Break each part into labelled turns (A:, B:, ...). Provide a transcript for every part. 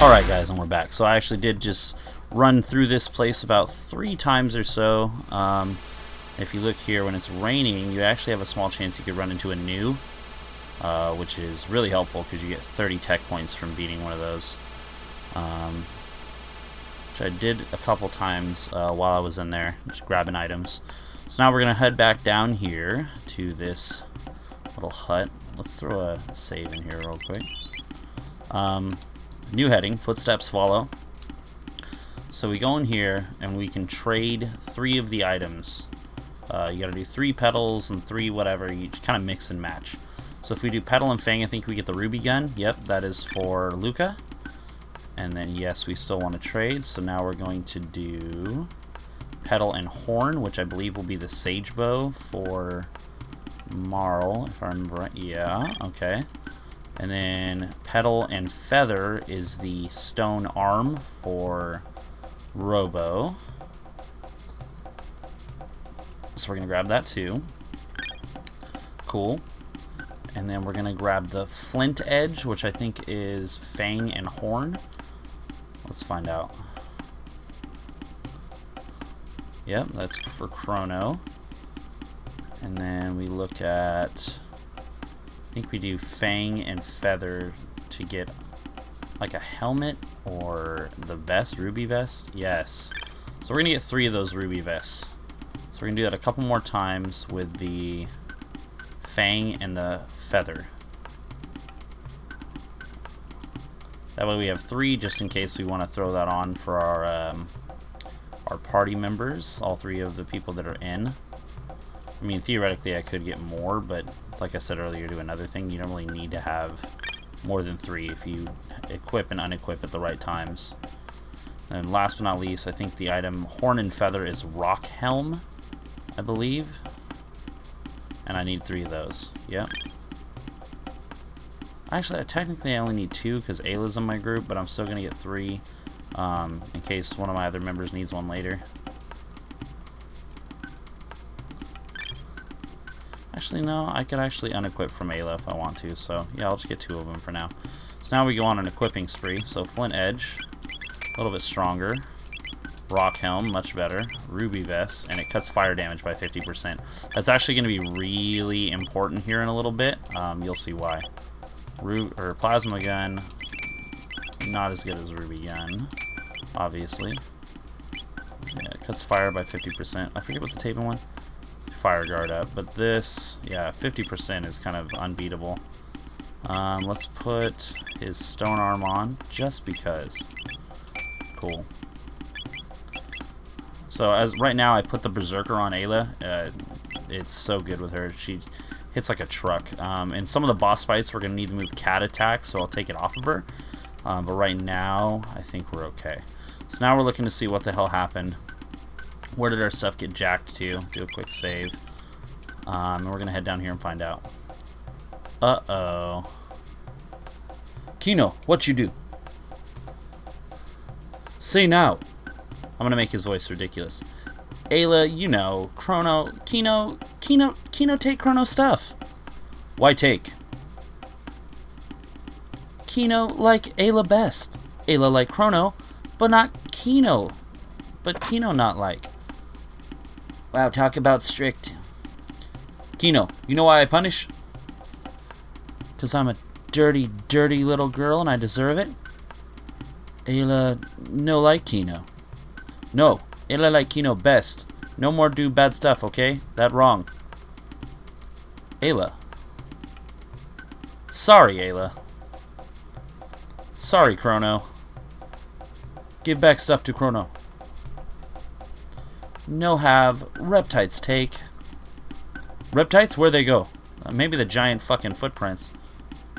A: Alright guys, and we're back. So I actually did just run through this place about three times or so. Um, if you look here, when it's raining, you actually have a small chance you could run into a Nu, uh, which is really helpful because you get 30 tech points from beating one of those. Um, which I did a couple times uh, while I was in there, just grabbing items. So now we're going to head back down here to this little hut. Let's throw a save in here real quick. Um, new heading, footsteps follow. So we go in here and we can trade three of the items. Uh, you gotta do three petals and three whatever, you kind of mix and match. So if we do petal and fang, I think we get the ruby gun. Yep, that is for Lucca. And then yes, we still want to trade, so now we're going to do petal and horn, which I believe will be the sage bow for Marle, if I remember right. Yeah, okay. And then petal and feather is the stone arm for Robo. So we're going to grab that too. Cool. And then we're going to grab the flint edge, which I think is fang and horn. Let's find out. Yep, that's for Chrono. And then we look at... I think we do Fang and Feather to get like a helmet or the vest, ruby vest. Yes. So we're going to get three of those ruby vests. So we're going to do that a couple more times with the Fang and the Feather. That way we have three just in case we want to throw that on for our um, our party members, all three of the people that are in. I mean, theoretically I could get more, but like I said earlier to another thing, you don't really need to have more than three if you equip and unequip at the right times. And last but not least, I think the item Horn and Feather is Rock Helm, I believe. And I need three of those. Yep. Actually, technically I only need two because Ayla's in my group, but I'm still going to get three um, in case one of my other members needs one later. Actually, no, I could actually unequip from Ayla if I want to, so yeah, I'll just get two of them for now. So now we go on an equipping spree. So Flint Edge, a little bit stronger. Rock Helm, much better. Ruby Vest, and it cuts fire damage by 50%. That's actually going to be really important here in a little bit. Um, you'll see why. Ru or Plasma Gun, not as good as Ruby Gun, obviously. Yeah, it cuts fire by 50%. I forget what the taping one fire guard up, but this, yeah, 50% is kind of unbeatable. Um, let's put his stone arm on, just because. Cool. So as right now, I put the Berserker on Ayla. Uh, it's so good with her. She hits like a truck. Um, in some of the boss fights, we're going to need to move cat attack, so I'll take it off of her. Um, but right now, I think we're okay. So now we're looking to see what the hell happened where did our stuff get jacked to? Do a quick save. Um, and we're going to head down here and find out. Uh-oh. Kino, what you do? Say now. I'm going to make his voice ridiculous. Ayla, you know, Chrono, Kino, Kino, Kino take Chrono stuff. Why take? Kino like Ayla best. Ayla like Chrono, but not Kino. But Kino not like. Wow, talk about strict. Kino, you know why I punish? Because I'm a dirty, dirty little girl and I deserve it? Ayla no like Kino. No, Ayla like Kino best. No more do bad stuff, okay? That wrong. Ayla. Sorry, Ayla. Sorry, Chrono. Give back stuff to Chrono. No have. Reptites take. Reptites? Where they go? Uh, maybe the giant fucking footprints.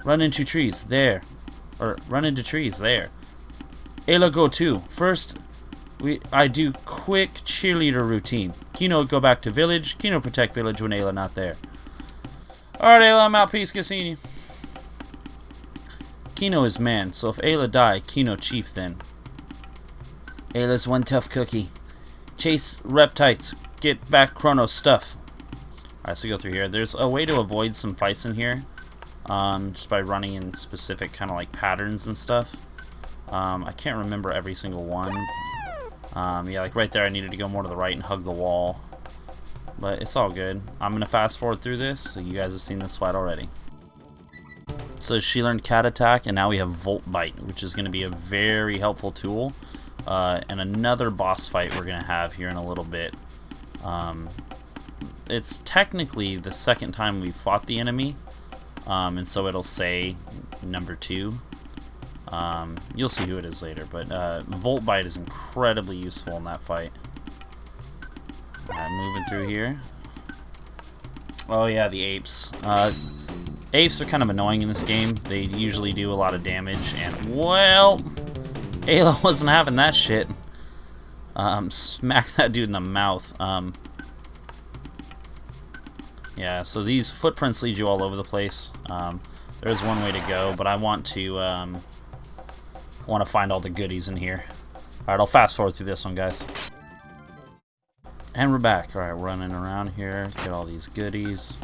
A: Run into trees. There. Or run into trees. There. Ayla go too. First, we I do quick cheerleader routine. Kino go back to village. Kino protect village when Ayla not there. Alright, Ayla, I'm out. Peace. You. Kino is man, so if Ayla die, Kino chief then. Ayla's one tough cookie. Chase reptites. Get back Chrono stuff. Alright, so go through here. There's a way to avoid some fights in here. Um, just by running in specific kind of like patterns and stuff. Um, I can't remember every single one. Um, yeah, like right there I needed to go more to the right and hug the wall. But it's all good. I'm going to fast forward through this, so you guys have seen this fight already. So she learned Cat Attack, and now we have Volt Bite, which is going to be a very helpful tool. Uh, and another boss fight we're going to have here in a little bit. Um, it's technically the second time we fought the enemy, um, and so it'll say number two. Um, you'll see who it is later, but uh, Volt Bite is incredibly useful in that fight. Alright, moving through here. Oh yeah, the apes. Uh, apes are kind of annoying in this game. They usually do a lot of damage, and well, Ayla wasn't having that shit. Um, smack that dude in the mouth. Um, yeah, so these footprints lead you all over the place. Um, there's one way to go, but I want to um, want to find all the goodies in here. Alright, I'll fast forward through this one, guys. And we're back. Alright, running around here, get all these goodies.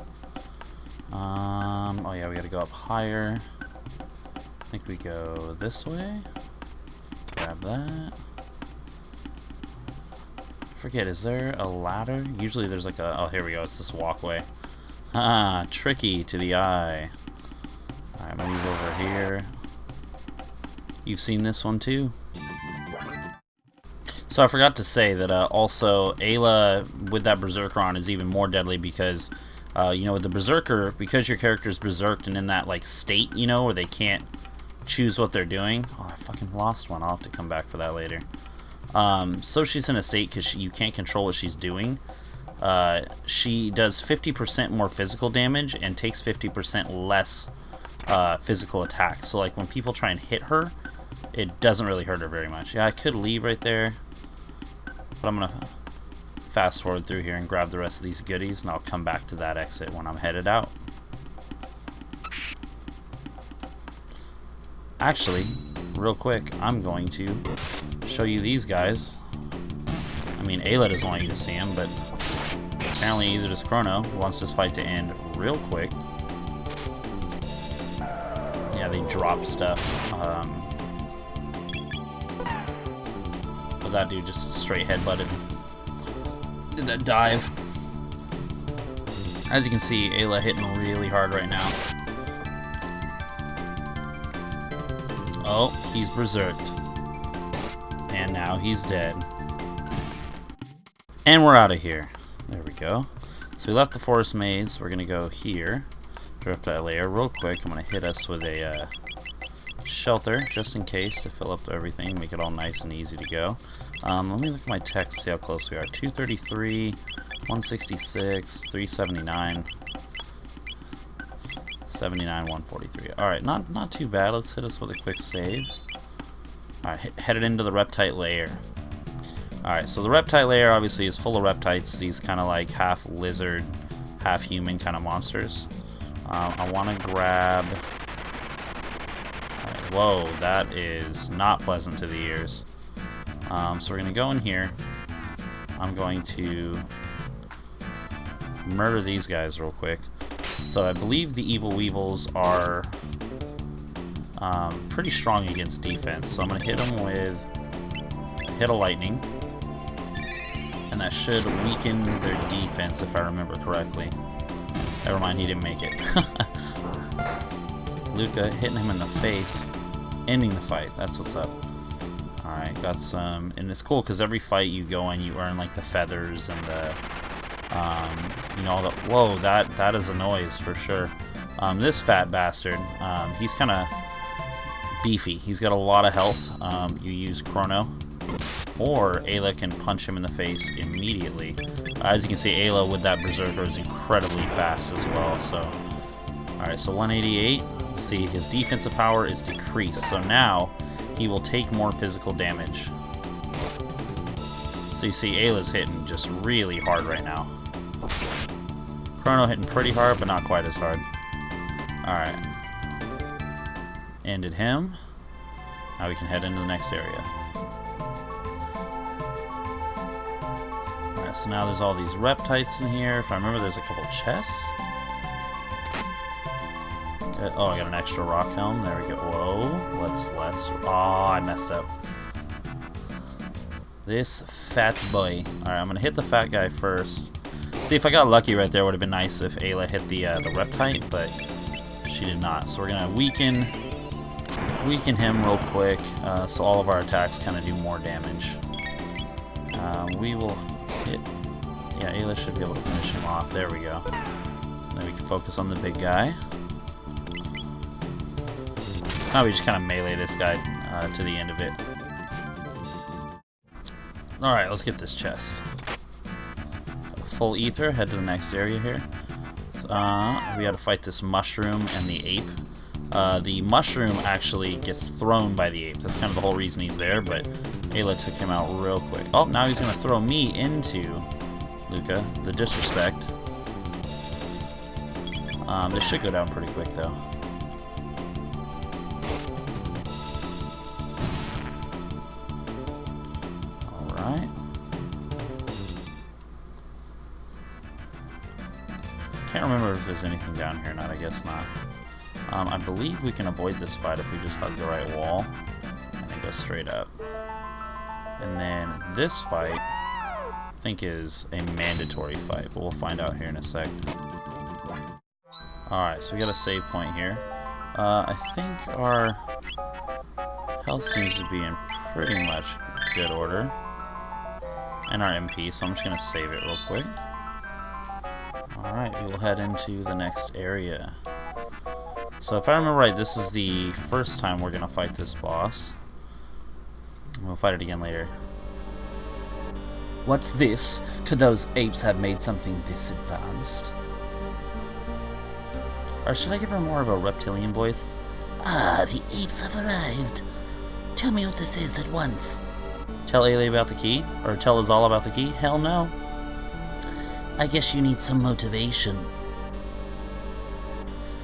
A: Um, oh yeah, we gotta go up higher. I think we go this way. That. Forget, is there a ladder? Usually there's like a, oh here we go, it's this walkway. Ah, tricky to the eye. Alright, move over here. You've seen this one too? So I forgot to say that uh, also Ayla with that Berserker on is even more deadly because, uh, you know, with the Berserker, because your character is berserked and in that, like, state, you know, where they can't choose what they're doing. Oh, I fucking lost one. I'll have to come back for that later. Um, so she's in a state because you can't control what she's doing. Uh, she does 50% more physical damage and takes 50% less uh, physical attacks. So, like, when people try and hit her, it doesn't really hurt her very much. Yeah, I could leave right there. But I'm going to fast forward through here and grab the rest of these goodies, and I'll come back to that exit when I'm headed out. Actually, real quick, I'm going to show you these guys. I mean, Ayla doesn't want you to see them, but apparently either does Chrono, wants this fight to end real quick. Yeah, they drop stuff. Um, but that dude just straight headbutted. Did that dive. As you can see, Ayla hitting really hard right now. Oh, he's berserked. And now he's dead. And we're out of here. There we go. So we left the forest maze. We're going to go here. Drift that layer real quick. I'm going to hit us with a uh, shelter, just in case, to fill up everything, make it all nice and easy to go. Um, let me look at my text, to see how close we are. 233, 166, 379, 79, 143. Alright, not, not too bad. Let's hit us with a quick save. Alright, headed into the reptite lair. Alright, so the reptite lair obviously is full of reptites, these kind of like half lizard, half human kind of monsters. Um, I want to grab Whoa, that is not pleasant to the ears. Um, so we're going to go in here. I'm going to murder these guys real quick. So I believe the Evil Weevils are um, pretty strong against defense. So I'm going to hit them with hit a lightning. And that should weaken their defense if I remember correctly. Never mind, he didn't make it. Lucca hitting him in the face ending the fight. That's what's up. Alright, got some... And it's cool because every fight you go in, you earn, like, the feathers and the... Um, you know, the... Whoa, that, that is a noise for sure. Um, this fat bastard, um, he's kind of beefy. He's got a lot of health. Um, you use Chrono. Or Ayla can punch him in the face immediately. As you can see, Ayla with that Berserker is incredibly fast as well. So, Alright, so 188 see his defensive power is decreased, so now he will take more physical damage. So you see Ayla's hitting just really hard right now. Chrono hitting pretty hard, but not quite as hard. Alright. Ended him. Now we can head into the next area. Alright, so now there's all these reptites in here. If I remember, there's a couple chests. Okay, Oh, I got an extra rock helm. There we go. Whoa. Let's, let's... Oh, I messed up. This fat boy. Alright, I'm gonna hit the fat guy first. See, if I got lucky right there, would have been nice if Ayla hit the, uh, the reptite, but she did not. So we're gonna weaken weaken him real quick, uh, so all of our attacks kind of do more damage. Uh, we will hit... Yeah, Ayla should be able to finish him off. There we go. Then we can focus on the big guy. Now we just kind of melee this guy uh, to the end of it. Alright, let's get this chest. Full ether, head to the next area here. Uh, we gotta fight this mushroom and the ape. Uh, the mushroom actually gets thrown by the ape. That's kind of the whole reason he's there, but Ayla took him out real quick. Oh, now he's to throw me into Lucca. The disrespect. Um, this should go down pretty quick, though. If there's anything down here or not. I guess not. Um, I believe we can avoid this fight if we just hug the right wall and then go straight up. And then this fight, I think is a mandatory fight, but we'll find out here in a sec. Alright, so we got a save point here. Uh, I think our health seems to be in pretty much good order. And our MP, so I'm just going to save it real quick. Alright, we will head into the next area. So if I remember right, this is the first time we're going to fight this boss. We'll fight it again later.
B: What's this? Could those apes have made something this advanced?
A: Or should I give her more of a reptilian voice?
B: Ah, the apes have arrived. Tell me what this is at once.
A: Tell Ayla about the key? Or tell us all about the key? Hell no.
B: I guess you need some motivation.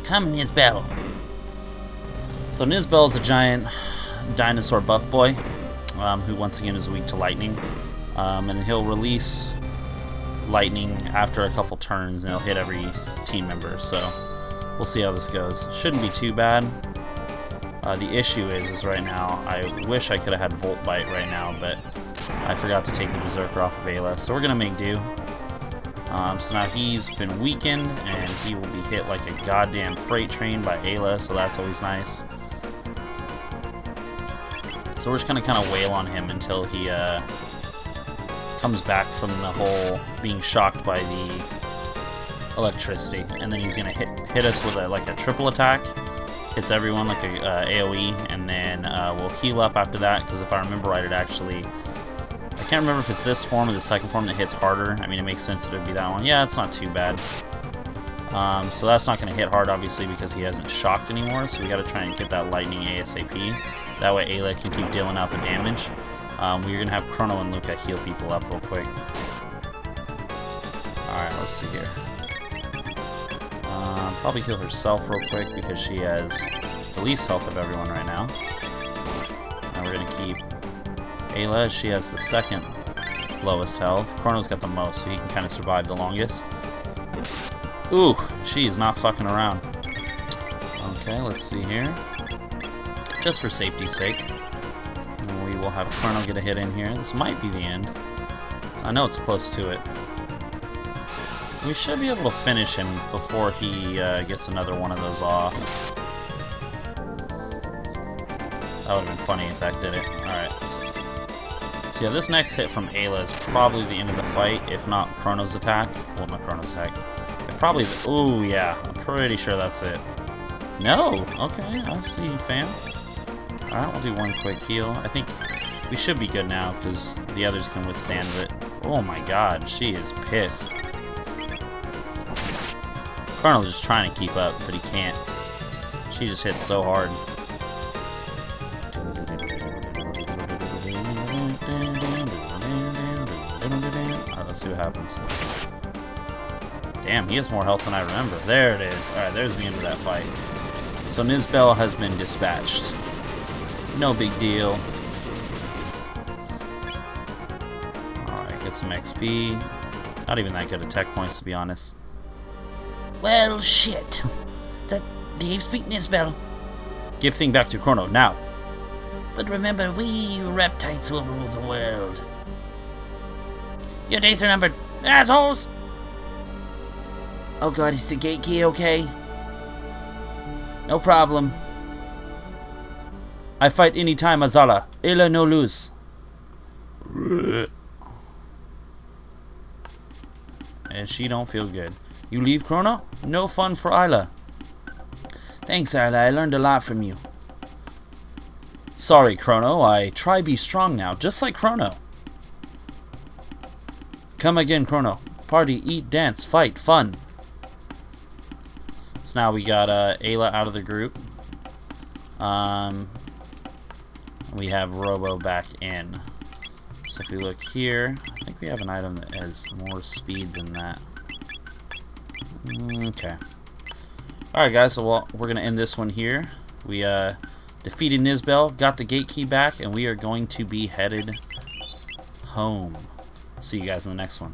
B: Come, Nizbel.
A: So Nizbel is a giant dinosaur buff boy, um, who once again is weak to lightning. Um, and he'll release lightning after a couple turns, and he'll hit every team member. So we'll see how this goes. Shouldn't be too bad. Uh, the issue is, is right now, I wish I could have had Volt Bite right now, but I forgot to take the Berserker off of Ayla, so we're going to make do. Um, so now he's been weakened, and he will be hit like a goddamn freight train by Ayla, so that's always nice. So we're just going to kind of wail on him until he uh, comes back from the whole being shocked by the electricity, and then he's going to hit, hit us with a, like a triple attack hits everyone like a uh, AoE, and then uh, we'll heal up after that, because if I remember right, it actually... I can't remember if it's this form or the second form that hits harder. I mean, it makes sense that it would be that one. Yeah, it's not too bad. Um, so that's not going to hit hard, obviously, because he hasn't shocked anymore, so we got to try and get that lightning ASAP. That way Ayla can keep dealing out the damage. Um, we're going to have Chrono and Lucca heal people up real quick. Alright, let's see here. Uh, probably heal herself real quick because she has the least health of everyone right now. And we're going to keep Ayla, she has the second lowest health. Chrono's got the most, so he can kind of survive the longest. Ooh, she is not fucking around. Okay, let's see here. Just for safety's sake. We will have Chrono get a hit in here. This might be the end. I know it's close to it. We should be able to finish him before he uh, gets another one of those off. That would have been funny if that did it. Alright, so, so yeah, this next hit from Ayla is probably the end of the fight, if not Chrono's attack. Well, not Chrono's attack. Probably, oh yeah, I'm pretty sure that's it. No! Okay, I see you, fam. Alright, we'll do one quick heal. I think we should be good now, because the others can withstand it. Oh my god, she is pissed. Colonel's just trying to keep up, but he can't. She just hits so hard. See what happens. Damn, he has more health than I remember. There it is. Alright, there's the end of that fight. So Nizbel has been dispatched. No big deal. Alright, get some XP. Not even that good at tech points, to be honest.
B: Well, shit. That the apes beat Nizbel.
A: Give thing back to Chrono, now.
B: But remember, we reptiles will rule the world. Your days are numbered, assholes! Oh god, is the gate key okay? No problem.
A: I fight any time, Azala. Ayla no lose. And she don't feel good. You leave Chrono? No fun for Ayla.
B: Thanks, Ayla. I learned a lot from you.
A: Sorry, Chrono. I try be strong now, just like Chrono. Come again, Chrono. Party, eat, dance, fight, fun. So now we got uh, Ayla out of the group. Um, we have Robo back in. So if we look here, I think we have an item that has more speed than that. Okay. Alright guys, so well, we're going to end this one here. We uh, defeated Nizbel, got the gate key back, and we are going to be headed home. See you guys in the next one.